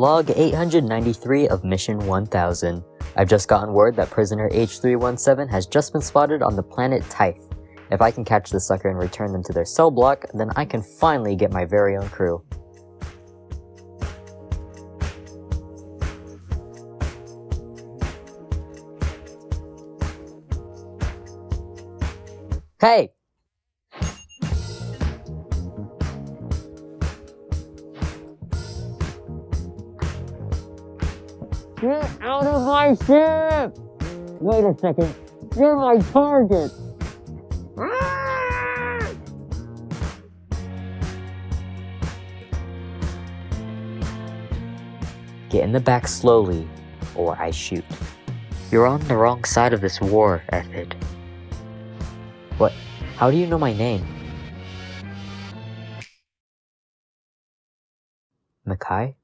Log 893 of Mission 1000. I've just gotten word that prisoner H317 has just been spotted on the planet Tyth. If I can catch the sucker and return them to their cell block, then I can finally get my very own crew. Hey! Get out of my ship! Wait a second. You're my target! Ah! Get in the back slowly, or I shoot. You're on the wrong side of this war, Ethid. What? How do you know my name? Makai?